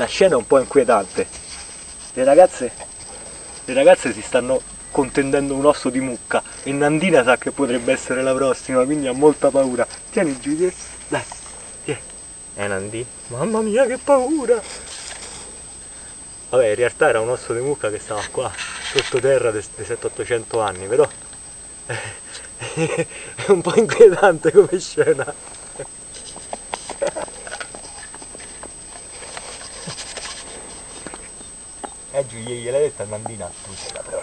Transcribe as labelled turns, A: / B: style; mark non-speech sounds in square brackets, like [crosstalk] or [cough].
A: La scena è un po' inquietante. Le ragazze, le ragazze si stanno contendendo un osso di mucca e Nandina sa che potrebbe essere la prossima, quindi ha molta paura. Tieni Giulia, dai, tieni. Eh Nandi, mamma mia che paura! Vabbè, in realtà era un osso di mucca che stava qua, sottoterra dei 700-800 anni, però [laughs] è un po' inquietante come scena. Eh Giulia, gliel'hai detta a Nandina, tu sei la prossima.